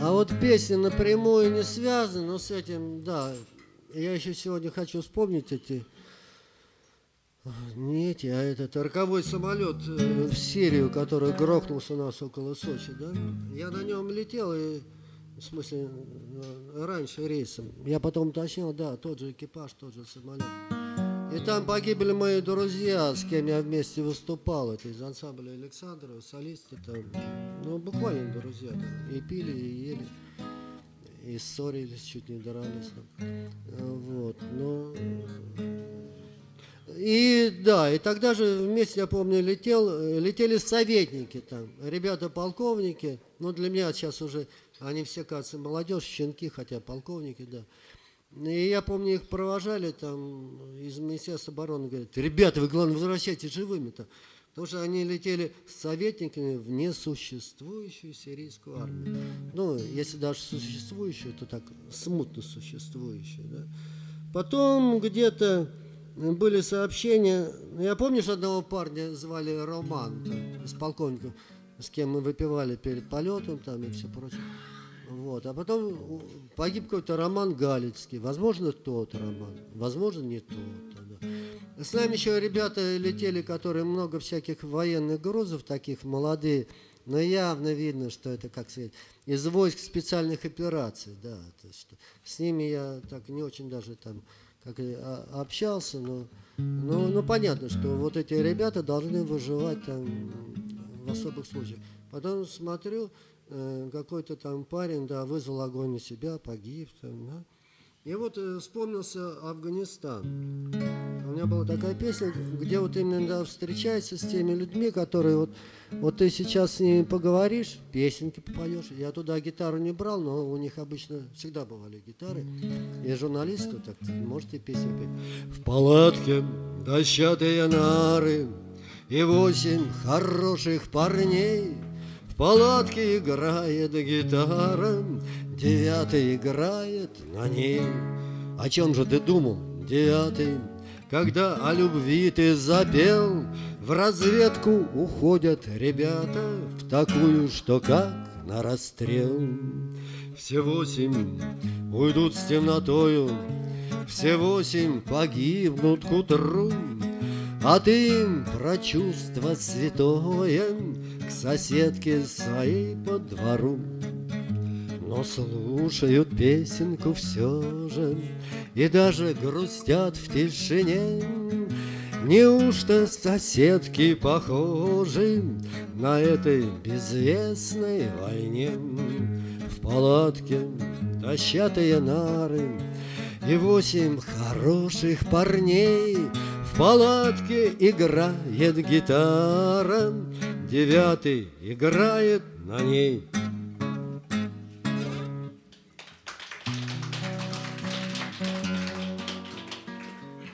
А вот песни напрямую не связаны, но с этим, да. Я еще сегодня хочу вспомнить эти... Не эти, а этот роковой самолет э, в Сирию, который грохнулся у нас около Сочи, да? Я на нем летел, и, в смысле, э, раньше рейсом. Я потом уточнил, да, тот же экипаж, тот же самолет. И там погибли мои друзья, с кем я вместе выступал. Это из ансамбля Александрова, солисты там. Ну, буквально друзья. Там. И пили, и ели. И ссорились, чуть не дрались. Там. Вот, но... И да, и тогда же вместе, я помню, летел, летели советники там, ребята-полковники, ну для меня сейчас уже, они все, кажется, молодежь, щенки, хотя полковники, да. И я помню, их провожали там из Министерства обороны, говорят, ребята, вы, главное, возвращайтесь живыми-то. Потому что они летели с советниками в несуществующую сирийскую армию. Ну, если даже существующую, то так смутно существующую. Да? Потом где-то были сообщения. Я помню, что одного парня звали Роман, там, с полковником, с кем мы выпивали перед полетом там, и все прочее. Вот. А потом погиб какой-то Роман Галицкий. Возможно, тот Роман, возможно, не тот. Да. С нами еще ребята летели, которые много всяких военных грузов, таких молодые, но явно видно, что это, как сказать, из войск специальных операций, да. То есть, с ними я так не очень даже там как и общался, но, но, но понятно, что вот эти ребята должны выживать там в особых случаях. Потом смотрю, Э, какой-то там парень, да, вызвал огонь на себя, погиб там, да. И вот э, вспомнился Афганистан. У меня была такая песня, где вот именно да, встречается с теми людьми, которые вот, вот ты сейчас с ними поговоришь, песенки попоешь. Я туда гитару не брал, но у них обычно всегда бывали гитары. И журналисты, так можете песню петь. В палатке дощатые нары и восемь хороших парней – палатке играет гитара, девятый играет на ней. О чем же ты думал, девятый, когда о любви ты запел? В разведку уходят ребята в такую, что как на расстрел. Все восемь уйдут с темнотою, все восемь погибнут к утру, а ты им про чувство святое К соседке своей по двору. Но слушают песенку все же И даже грустят в тишине. Неужто соседки похожи На этой безвестной войне? В палатке дощатые нары И восемь хороших парней — палатке играет гитара, Девятый играет на ней